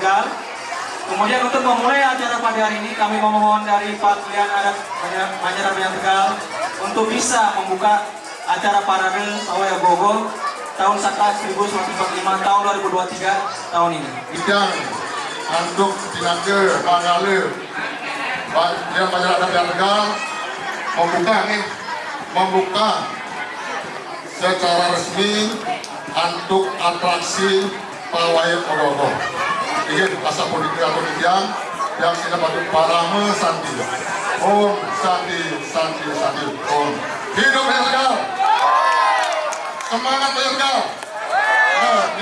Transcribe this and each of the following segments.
Banjar Tegal. Kemudian untuk memulai acara pada hari ini kami memohon dari Pak Klian Adat Banjar Banjar Banjar Tegal untuk bisa membuka acara parade Pawai Gogo tahun Saka 1945 tahun 2023 tahun ini. bidang handuk tinaga pangala yang masyarakat yang tegal membuka nih membuka secara resmi untuk atraksi pawai ogogo ingin asa politik atau yang yang tidak patut parame santi om santi santi santi om. Hidup tegal semangat tegal Nah,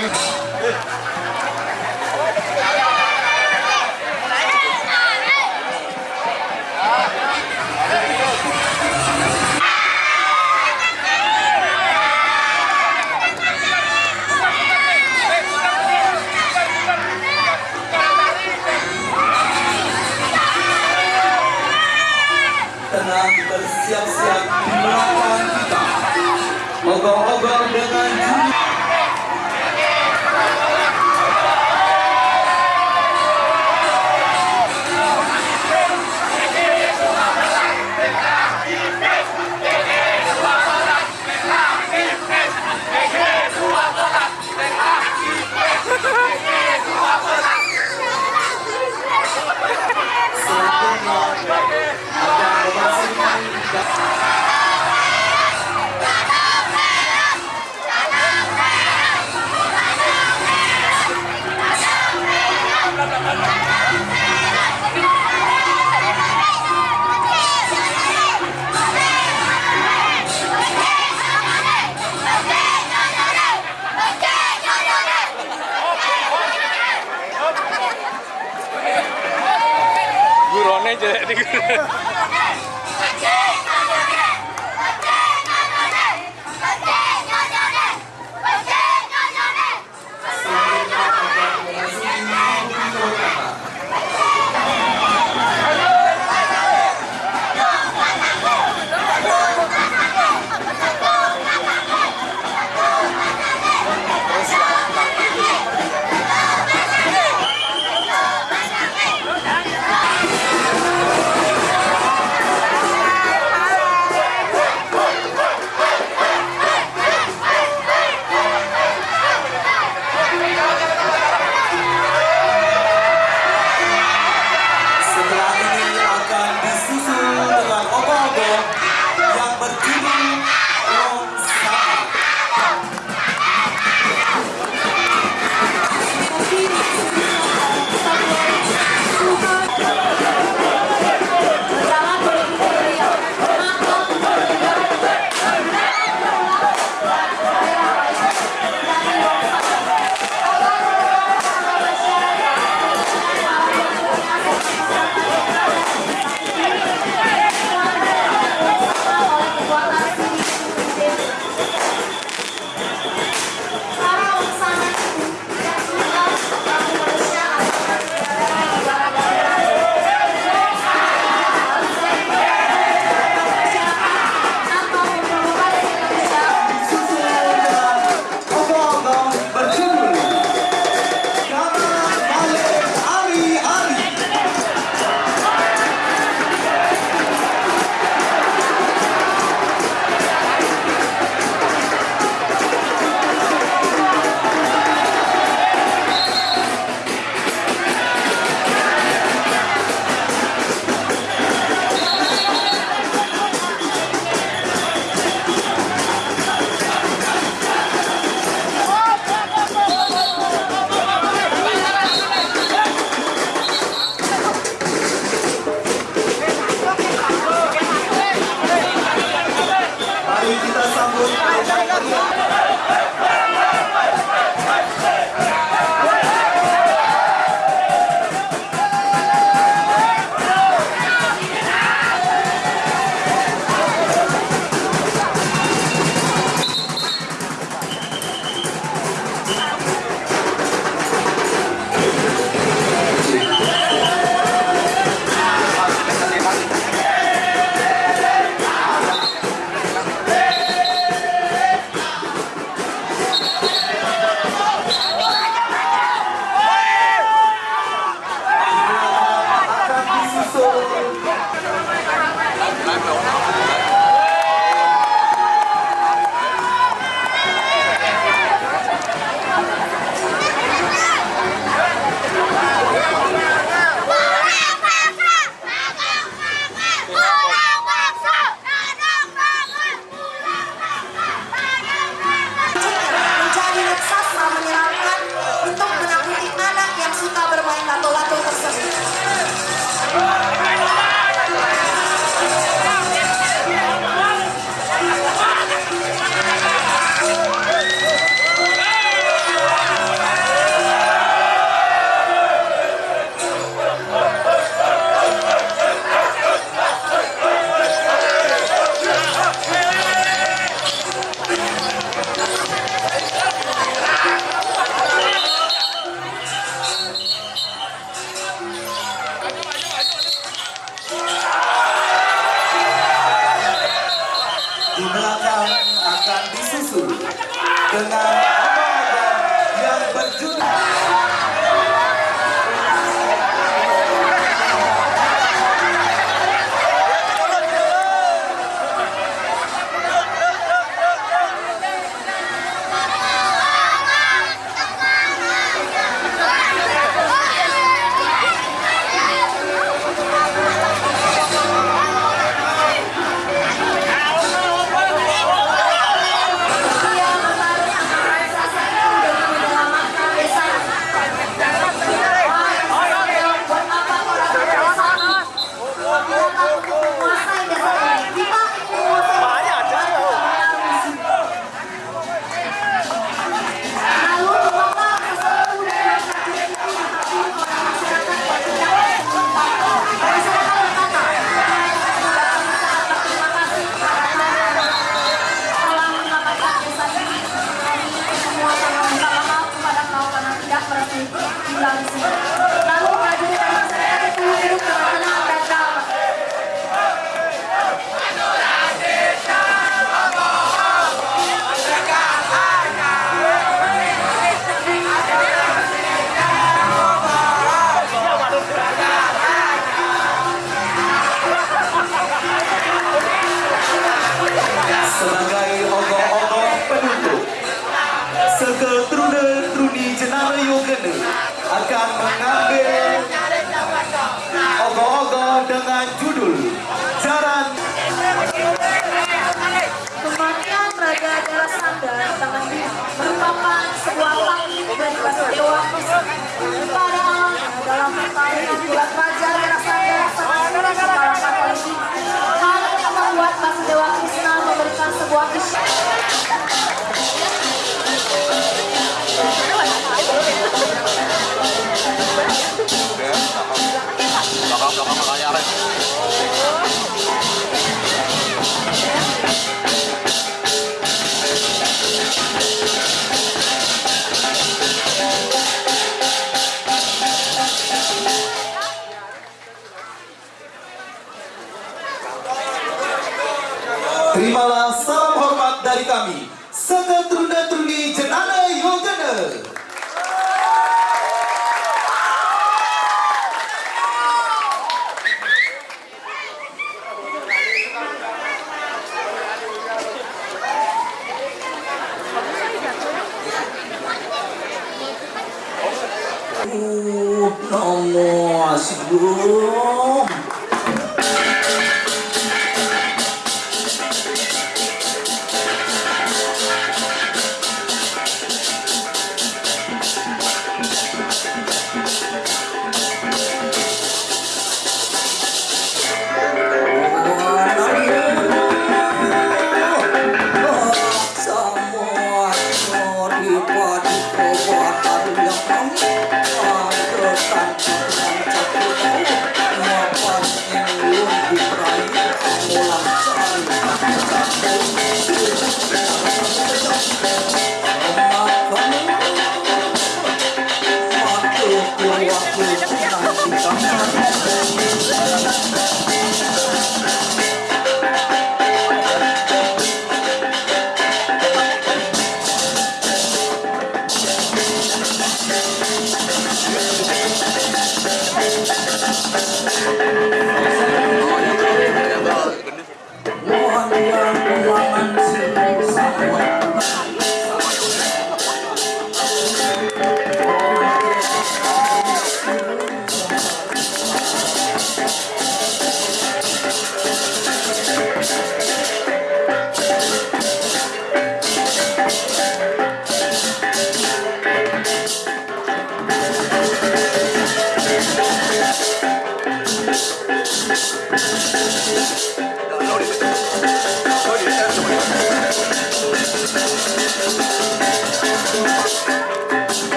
感。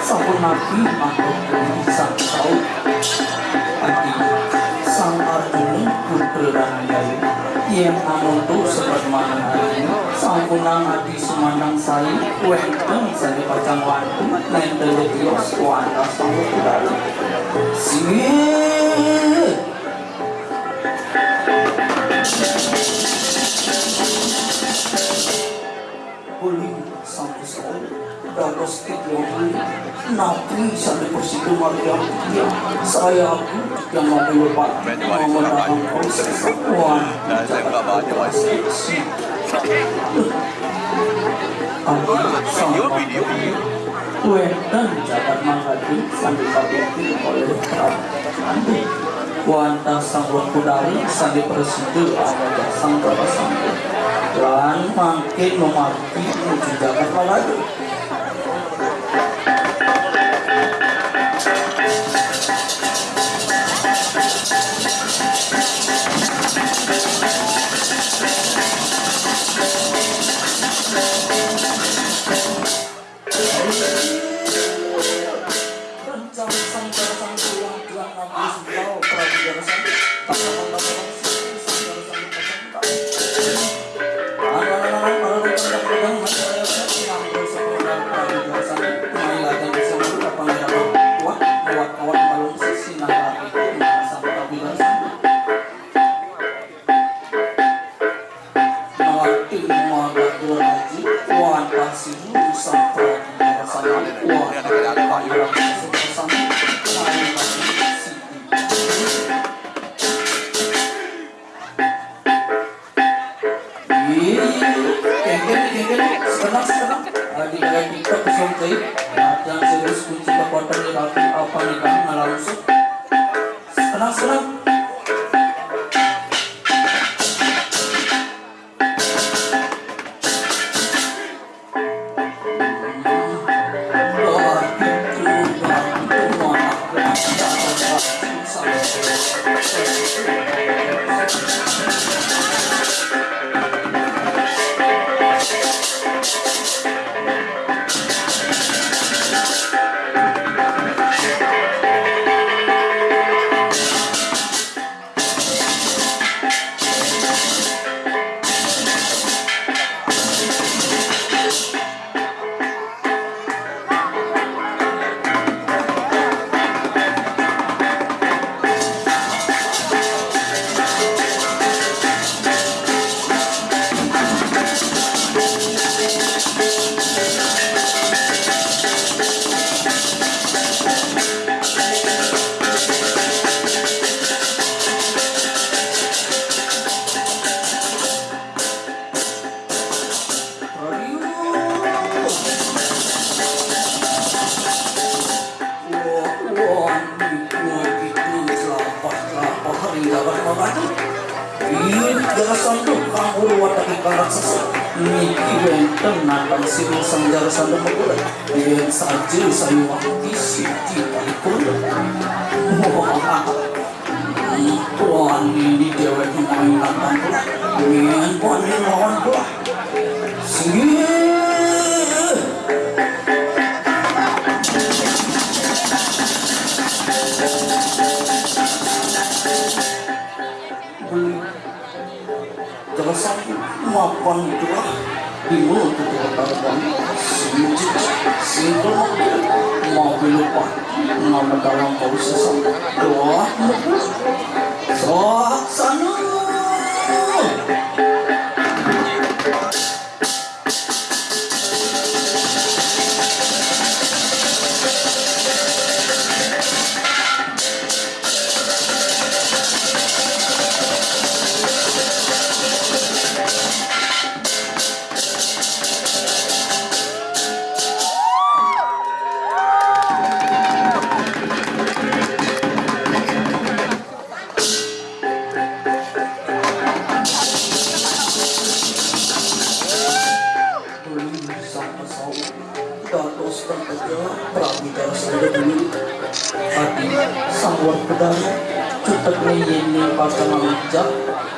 Sampun nabi makhluk sang tau Adi sang Arjuna putra Randayu Yang namun tu sebat mana Sampunang adi sumanang sayi Wenteng sani pacang wantu Lain teletios wanda Sini saya aku yang mobil pak Memenangkan proses Wan Adi sama Kue dan jabat mangadi sambil kabinti oleh Prabu Wanta sang wakudari sambil persidu Awal sang Bapak Sanggup lan mangke nomarti menuju Jakarta lagi saja saya waktu siti palipun wah ini dewek mainan pula Mian puan ini lawan pula Sini Terus aku mapan dua di mulut itu katakan Sinjit, single mobil lupa dalam kau sesat doa soak sana pramita sada dulu hati sangwar pedang cetek ini pasang mijak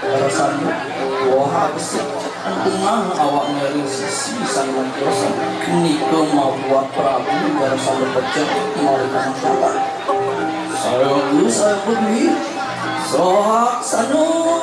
rasanya wah habis. Untungan awak ngeri sisi sangat dosa? Niko mau buat Prabu Garasana pecah mau kata Saya dulu saya beli Sohak sanu